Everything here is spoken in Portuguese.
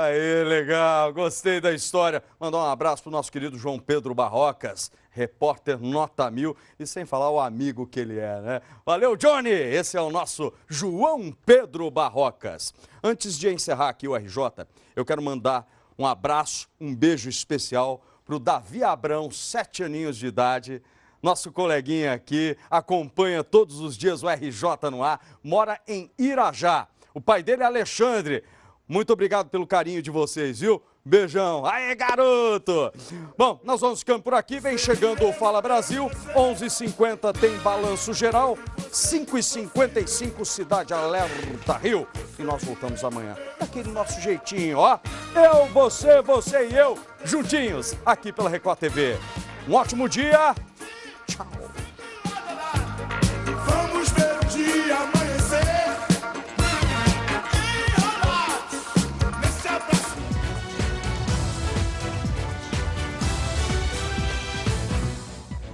Aí, legal, gostei da história. Mandar um abraço pro nosso querido João Pedro Barrocas, repórter nota mil, e sem falar o amigo que ele é, né? Valeu, Johnny! Esse é o nosso João Pedro Barrocas. Antes de encerrar aqui o RJ, eu quero mandar um abraço, um beijo especial pro Davi Abrão, sete aninhos de idade, nosso coleguinha aqui, acompanha todos os dias o RJ no ar, mora em Irajá. O pai dele é Alexandre. Muito obrigado pelo carinho de vocês, viu? Beijão. Aê, garoto! Bom, nós vamos ficando por aqui. Vem chegando o Fala Brasil. 11 h 50 tem balanço geral. 5 h 55 Cidade Alerta Rio. E nós voltamos amanhã. Daquele nosso jeitinho, ó. Eu, você, você e eu, juntinhos, aqui pela Record TV. Um ótimo dia